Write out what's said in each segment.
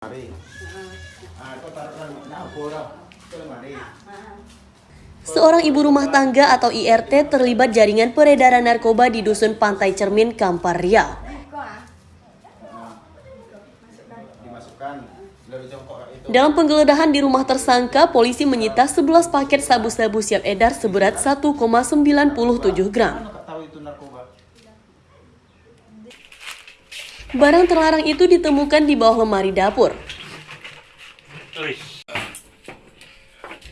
Mari. Ah, nah, mari. Seorang ibu rumah tangga atau IRT terlibat jaringan peredaran narkoba di Dusun Pantai Cermin, Kampar Riau. Jongkok itu. Dalam penggeledahan di rumah tersangka, polisi menyita 11 paket sabu-sabu siap edar seberat 1,97 gram. Mana kau tahu itu narkoba? Barang terlarang itu ditemukan di bawah lemari dapur.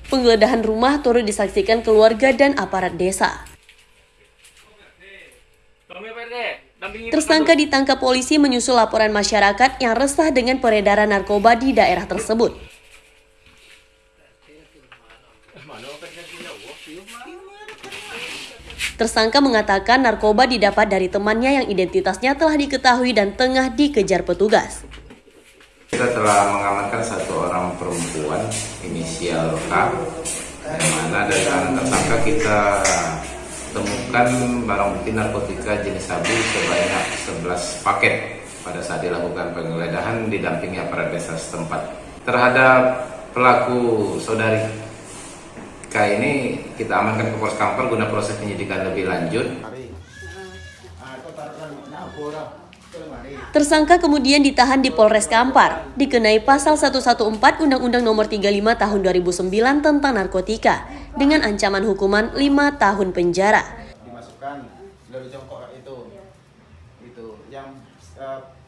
Penggeledahan rumah turut disaksikan keluarga dan aparat desa. Tersangka ditangkap polisi menyusul laporan masyarakat yang resah dengan peredaran narkoba di daerah tersebut. Tersangka mengatakan narkoba didapat dari temannya yang identitasnya telah diketahui dan tengah dikejar petugas. Kita telah mengamankan satu orang perempuan inisial K yang mana dari tangan tersangka kita temukan barang bukti narkotika jenis sabu sebanyak 11 paket pada saat dilakukan penggeledahan didampingi aparat desa setempat. Terhadap pelaku saudari SK ini kita amankan ke Polres Kampar guna proses penyidikan lebih lanjut. Tersangka kemudian ditahan di Polres Kampar, dikenai pasal 114 Undang-Undang Nomor 35 Tahun 2009 tentang narkotika dengan ancaman hukuman 5 tahun penjara. Dimasukkan dari jongkok itu. Itu yang uh,